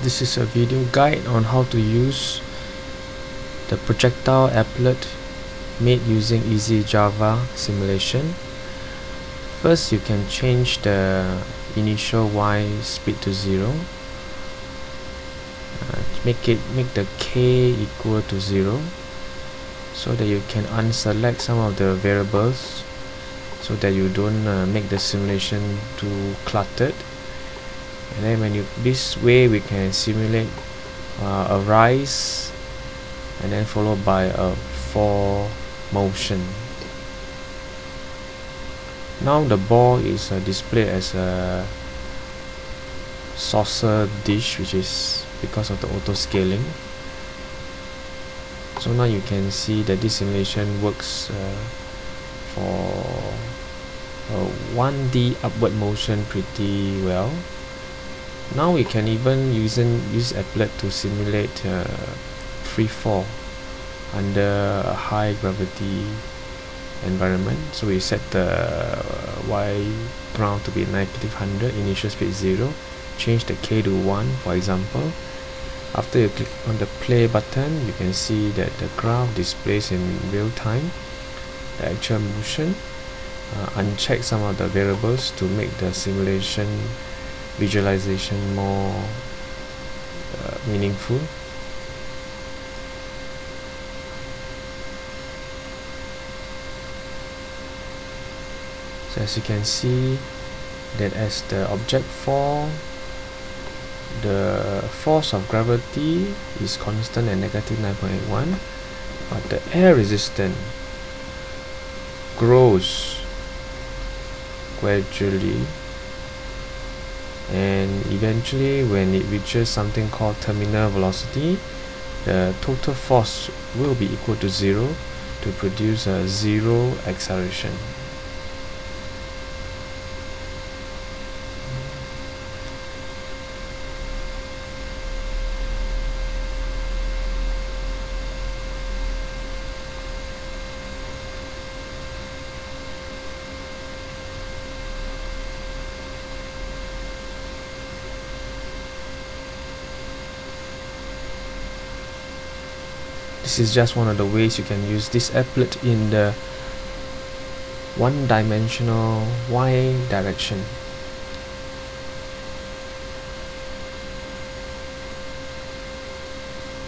This is a video guide on how to use the projectile applet made using Easy Java simulation. First you can change the initial y speed to 0 uh, make it make the k equal to 0 so that you can unselect some of the variables so that you don't uh, make the simulation too cluttered and then when you this way we can simulate uh, a rise and then followed by a fall motion. Now the ball is uh, displayed as a saucer dish which is because of the auto scaling so now you can see that this simulation works uh, for uh, 1D upward motion pretty well now we can even using use applet to simulate uh, free fall under a high gravity environment. So we set the y ground to be negative 100 initial speed 0 change the k to 1 for example. After you click on the play button you can see that the graph displays in real time the actual motion. Uh, uncheck some of the variables to make the simulation visualization more uh, meaningful. So as you can see that as the object fall the force of gravity is constant at negative 9.81 but the air resistance grows gradually and eventually when it reaches something called terminal velocity the total force will be equal to zero to produce a zero acceleration this is just one of the ways you can use this applet in the one dimensional y direction